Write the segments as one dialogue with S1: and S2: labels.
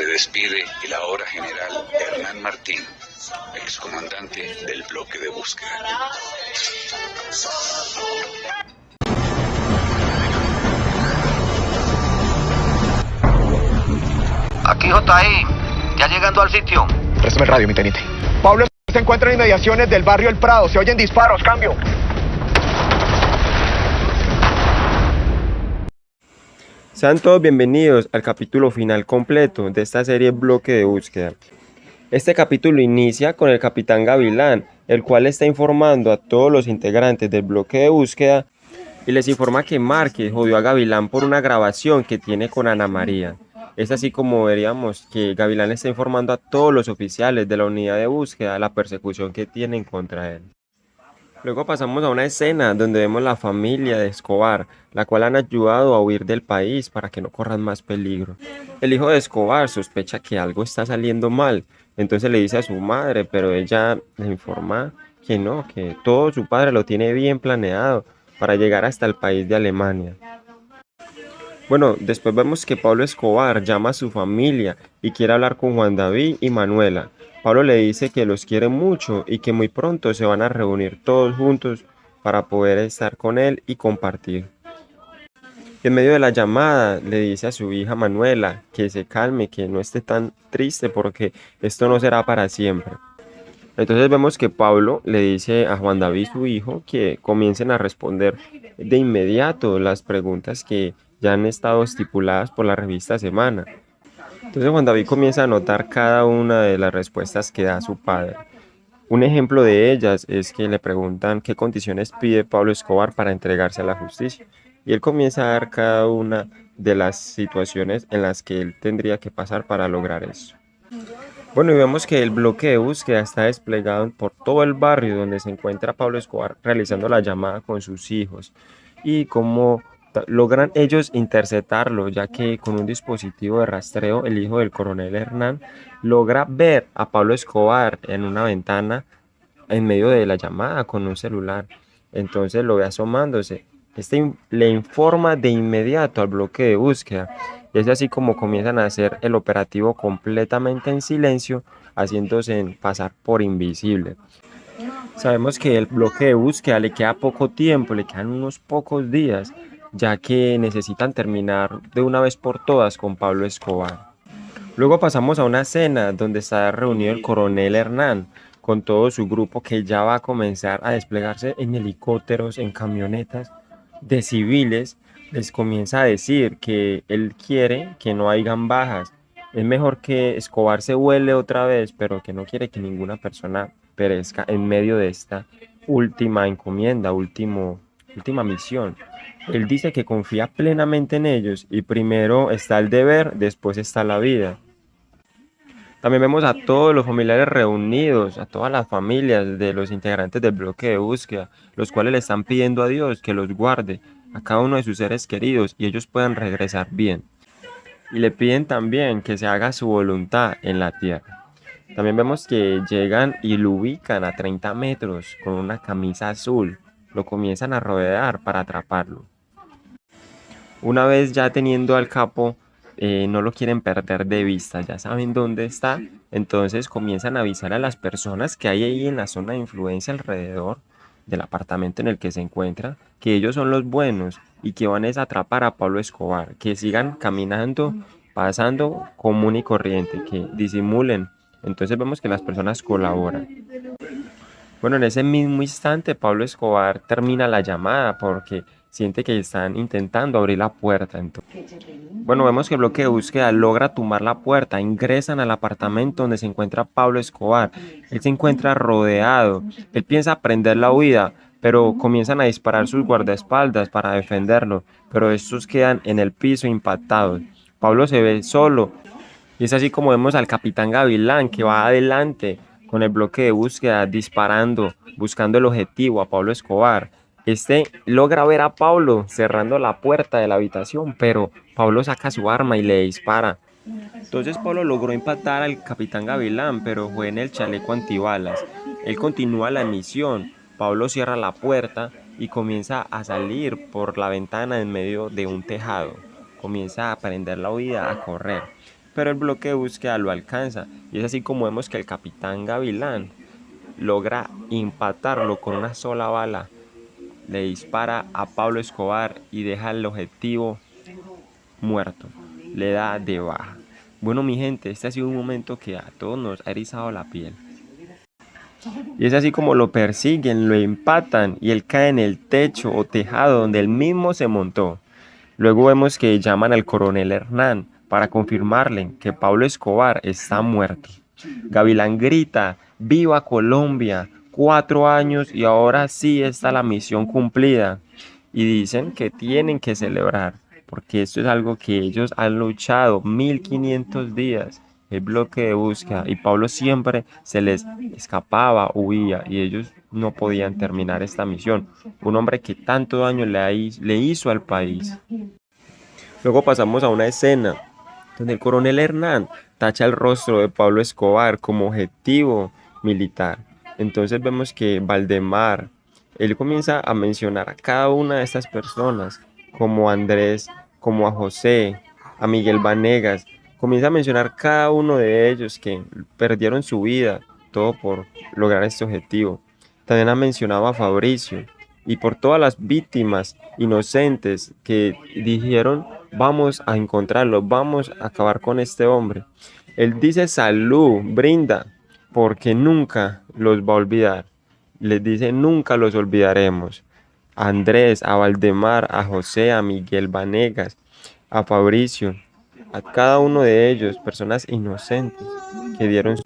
S1: Se despide el ahora general Hernán Martín, excomandante del bloque de búsqueda.
S2: Aquí JI, ya llegando al sitio.
S3: Préstame el radio, mi teniente. Pablo se encuentra en inmediaciones del barrio El Prado. Se oyen disparos, cambio.
S4: Sean todos bienvenidos al capítulo final completo de esta serie Bloque de Búsqueda. Este capítulo inicia con el capitán Gavilán, el cual está informando a todos los integrantes del bloque de búsqueda y les informa que Márquez jodió a Gavilán por una grabación que tiene con Ana María. Es así como veríamos que Gavilán está informando a todos los oficiales de la unidad de búsqueda la persecución que tienen contra él. Luego pasamos a una escena donde vemos la familia de Escobar, la cual han ayudado a huir del país para que no corran más peligro. El hijo de Escobar sospecha que algo está saliendo mal, entonces le dice a su madre, pero ella le informa que no, que todo su padre lo tiene bien planeado para llegar hasta el país de Alemania. Bueno, después vemos que Pablo Escobar llama a su familia y quiere hablar con Juan David y Manuela, Pablo le dice que los quiere mucho y que muy pronto se van a reunir todos juntos para poder estar con él y compartir. En medio de la llamada le dice a su hija Manuela que se calme, que no esté tan triste porque esto no será para siempre. Entonces vemos que Pablo le dice a Juan David, su hijo, que comiencen a responder de inmediato las preguntas que ya han estado estipuladas por la revista Semana. Entonces Juan David comienza a anotar cada una de las respuestas que da su padre. Un ejemplo de ellas es que le preguntan qué condiciones pide Pablo Escobar para entregarse a la justicia. Y él comienza a dar cada una de las situaciones en las que él tendría que pasar para lograr eso. Bueno, y vemos que el bloque de búsqueda está desplegado por todo el barrio donde se encuentra Pablo Escobar realizando la llamada con sus hijos y cómo logran ellos interceptarlo, ya que con un dispositivo de rastreo, el hijo del coronel Hernán logra ver a Pablo Escobar en una ventana en medio de la llamada con un celular. Entonces lo ve asomándose. Este le informa de inmediato al bloque de búsqueda. Es así como comienzan a hacer el operativo completamente en silencio, haciéndose pasar por invisible. Sabemos que el bloque de búsqueda le queda poco tiempo, le quedan unos pocos días ya que necesitan terminar de una vez por todas con Pablo Escobar. Luego pasamos a una cena donde está reunido el coronel Hernán con todo su grupo que ya va a comenzar a desplegarse en helicópteros, en camionetas de civiles. Les comienza a decir que él quiere que no hayan bajas. Es mejor que Escobar se vuele otra vez, pero que no quiere que ninguna persona perezca en medio de esta última encomienda, último, última misión. Él dice que confía plenamente en ellos y primero está el deber, después está la vida. También vemos a todos los familiares reunidos, a todas las familias de los integrantes del bloque de búsqueda, los cuales le están pidiendo a Dios que los guarde, a cada uno de sus seres queridos y ellos puedan regresar bien. Y le piden también que se haga su voluntad en la tierra. También vemos que llegan y lo ubican a 30 metros con una camisa azul. Lo comienzan a rodear para atraparlo. Una vez ya teniendo al capo, eh, no lo quieren perder de vista, ya saben dónde está, entonces comienzan a avisar a las personas que hay ahí en la zona de influencia alrededor del apartamento en el que se encuentra, que ellos son los buenos y que van a atrapar a Pablo Escobar, que sigan caminando, pasando común y corriente, que disimulen. Entonces vemos que las personas colaboran. Bueno, en ese mismo instante Pablo Escobar termina la llamada porque siente que están intentando abrir la puerta. Entonces, bueno, vemos que el bloque de búsqueda logra tumbar la puerta, ingresan al apartamento donde se encuentra Pablo Escobar. Él se encuentra rodeado, él piensa prender la huida, pero comienzan a disparar sus guardaespaldas para defenderlo, pero estos quedan en el piso impactados. Pablo se ve solo y es así como vemos al capitán Gavilán que va adelante con el bloque de búsqueda disparando, buscando el objetivo a Pablo Escobar. Este logra ver a Pablo cerrando la puerta de la habitación, pero Pablo saca su arma y le dispara. Entonces Pablo logró impactar al capitán Gavilán, pero fue en el chaleco antibalas. Él continúa la misión. Pablo cierra la puerta y comienza a salir por la ventana en medio de un tejado. Comienza a prender la huida, a correr. Pero el bloque de búsqueda lo alcanza y es así como vemos que el capitán Gavilán logra empatarlo con una sola bala, le dispara a Pablo Escobar y deja el objetivo muerto, le da de baja. Bueno mi gente, este ha sido un momento que a todos nos ha erizado la piel. Y es así como lo persiguen, lo empatan y él cae en el techo o tejado donde él mismo se montó. Luego vemos que llaman al coronel Hernán para confirmarle que Pablo Escobar está muerto. Gavilán grita, ¡Viva Colombia! Cuatro años y ahora sí está la misión cumplida. Y dicen que tienen que celebrar, porque esto es algo que ellos han luchado 1500 días el bloque de búsqueda y Pablo siempre se les escapaba, huía y ellos no podían terminar esta misión. Un hombre que tanto daño le, hizo al país. Luego pasamos a una escena donde el coronel Hernán tacha el rostro de Pablo Escobar como objetivo militar. Entonces vemos que Valdemar, él comienza a mencionar a cada una de estas personas, como Andrés, como a José, a Miguel Vanegas, comienza a mencionar cada uno de ellos que perdieron su vida, todo por lograr este objetivo. También ha mencionado a Fabricio y por todas las víctimas inocentes que dijeron vamos a encontrarlo, vamos a acabar con este hombre. Él dice salud, brinda, porque nunca los va a olvidar. Les dice nunca los olvidaremos. A Andrés, a Valdemar, a José, a Miguel Vanegas, a Fabricio, a cada uno de ellos, personas inocentes que dieron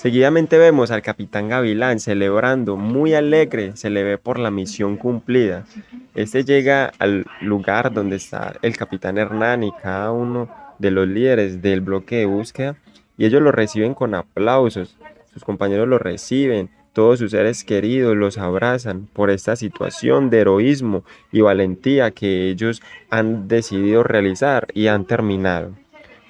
S4: Seguidamente vemos al capitán Gavilán celebrando, muy alegre, se le ve por la misión cumplida. Este llega al lugar donde está el capitán Hernán y cada uno de los líderes del bloque de búsqueda y ellos lo reciben con aplausos. Sus compañeros lo reciben, todos sus seres queridos los abrazan por esta situación de heroísmo y valentía que ellos han decidido realizar y han terminado.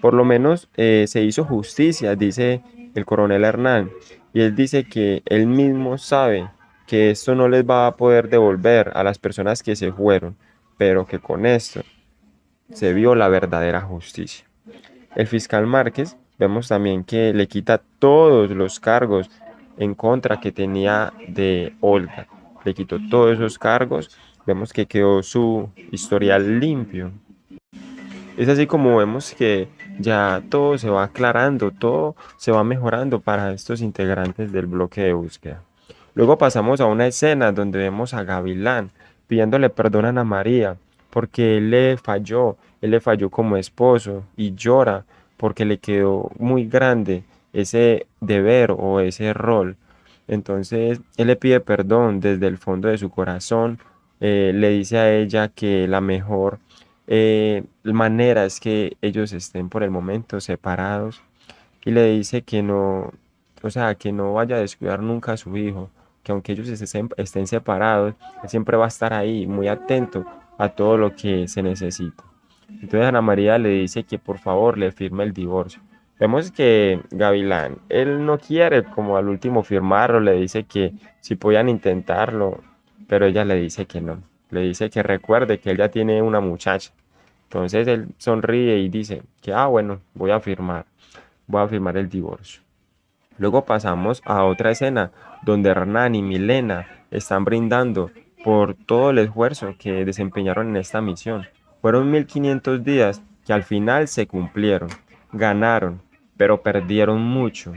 S4: Por lo menos eh, se hizo justicia, dice el coronel Hernán, y él dice que él mismo sabe que esto no les va a poder devolver a las personas que se fueron, pero que con esto se vio la verdadera justicia. El fiscal Márquez vemos también que le quita todos los cargos en contra que tenía de Olga. Le quitó todos esos cargos. Vemos que quedó su historial limpio. Es así como vemos que ya todo se va aclarando, todo se va mejorando para estos integrantes del bloque de búsqueda. Luego pasamos a una escena donde vemos a Gavilán pidiéndole perdón a María porque él le falló, él le falló como esposo y llora porque le quedó muy grande ese deber o ese rol. Entonces él le pide perdón desde el fondo de su corazón, eh, le dice a ella que la mejor eh, manera es que ellos estén por el momento separados y le dice que no, o sea, que no vaya a descuidar nunca a su hijo, que aunque ellos estén, estén separados, él siempre va a estar ahí muy atento a todo lo que se necesita. Entonces Ana María le dice que por favor le firme el divorcio. Vemos que Gavilán, él no quiere como al último firmarlo, le dice que si podían intentarlo, pero ella le dice que no le dice que recuerde que él ya tiene una muchacha. Entonces él sonríe y dice que, ah, bueno, voy a firmar, voy a firmar el divorcio. Luego pasamos a otra escena donde Hernán y Milena están brindando por todo el esfuerzo que desempeñaron en esta misión. Fueron 1500 días que al final se cumplieron, ganaron, pero perdieron mucho,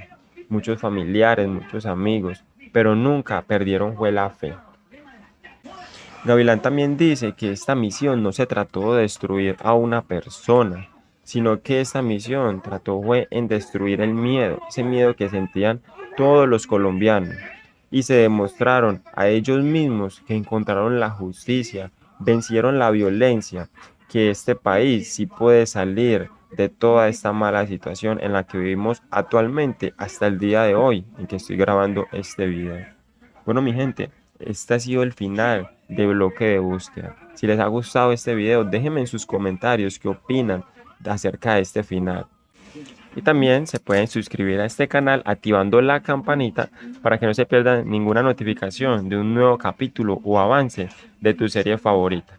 S4: muchos familiares, muchos amigos, pero nunca perdieron fue la fe. Gavilán también dice que esta misión no se trató de destruir a una persona, sino que esta misión trató fue en destruir el miedo, ese miedo que sentían todos los colombianos, y se demostraron a ellos mismos que encontraron la justicia, vencieron la violencia, que este país sí puede salir de toda esta mala situación en la que vivimos actualmente hasta el día de hoy en que estoy grabando este video. Bueno mi gente, este ha sido el final de bloque de búsqueda. Si les ha gustado este video, déjenme en sus comentarios qué opinan acerca de este final. Y también se pueden suscribir a este canal activando la campanita para que no se pierdan ninguna notificación de un nuevo capítulo o avance de tu serie favorita.